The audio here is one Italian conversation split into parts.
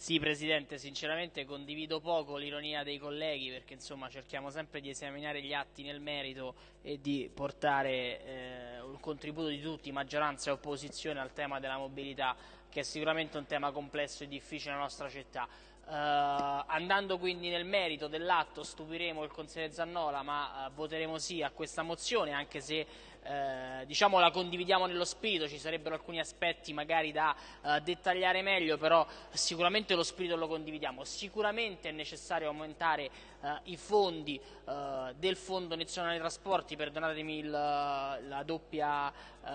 Sì, Presidente, sinceramente condivido poco l'ironia dei colleghi perché insomma cerchiamo sempre di esaminare gli atti nel merito e di portare eh, un contributo di tutti, maggioranza e opposizione, al tema della mobilità che è sicuramente un tema complesso e difficile nella nostra città. Uh, andando quindi nel merito dell'atto stupiremo il consigliere Zannola ma uh, voteremo sì a questa mozione anche se uh, diciamo la condividiamo nello spirito, ci sarebbero alcuni aspetti magari da dettagliare meglio però sicuramente lo spirito lo condividiamo, sicuramente è necessario aumentare i fondi del Fondo Nazionale Trasporti, perdonatemi il, la doppia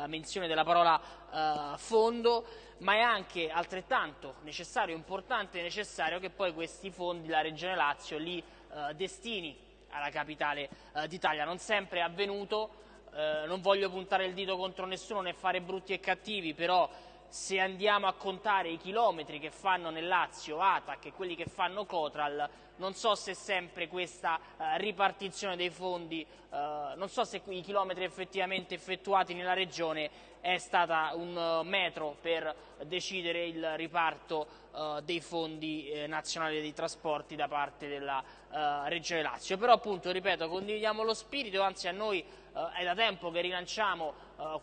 menzione della parola fondo, ma è anche altrettanto necessario, importante e necessario che poi questi fondi la Regione Lazio li eh, destini alla capitale eh, d'Italia. Non sempre è avvenuto, eh, non voglio puntare il dito contro nessuno né fare brutti e cattivi, però se andiamo a contare i chilometri che fanno nel Lazio ATAC e quelli che fanno Cotral, non so se sempre questa eh, ripartizione dei fondi, eh, non so se i chilometri effettivamente effettuati nella regione è stata un uh, metro per decidere il riparto uh, dei fondi eh, nazionali dei trasporti da parte della uh, Regione Lazio. Però appunto, ripeto, condividiamo lo spirito, anzi a noi è da tempo che rilanciamo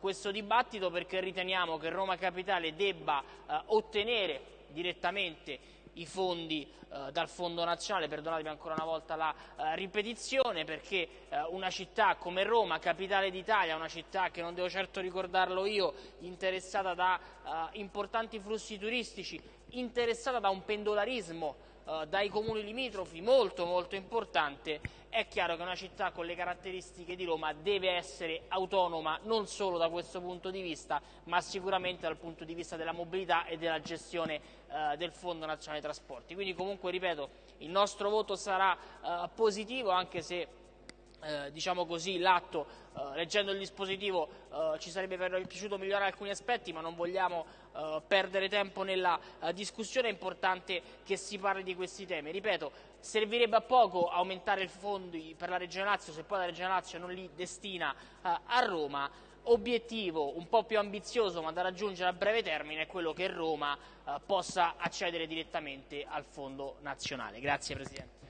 questo dibattito perché riteniamo che Roma Capitale debba ottenere direttamente i fondi eh, dal Fondo Nazionale, perdonatemi ancora una volta la eh, ripetizione, perché eh, una città come Roma, capitale d'Italia, una città che non devo certo ricordarlo io, interessata da eh, importanti flussi turistici, interessata da un pendolarismo eh, dai comuni limitrofi molto molto importante, è chiaro che una città con le caratteristiche di Roma deve essere autonoma non solo da questo punto di vista, ma sicuramente dal punto di vista della mobilità e della gestione eh, del Fondo Nazionale Trasporti. Quindi comunque, ripeto, il nostro voto sarà eh, positivo anche se eh, diciamo così, l'atto, eh, leggendo il dispositivo, eh, ci sarebbe piaciuto migliorare alcuni aspetti, ma non vogliamo eh, perdere tempo nella eh, discussione, è importante che si parli di questi temi. Ripeto, servirebbe a poco aumentare i fondi per la Regione Lazio se poi la Regione Lazio non li destina a Roma. Obiettivo un po' più ambizioso ma da raggiungere a breve termine è quello che Roma possa accedere direttamente al fondo nazionale. Grazie Presidente.